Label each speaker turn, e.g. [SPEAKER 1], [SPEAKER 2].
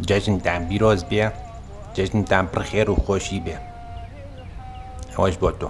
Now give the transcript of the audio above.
[SPEAKER 1] جشنتان بیراز بیا جشنتان پر خیر و خوشی بیا خوش با تو.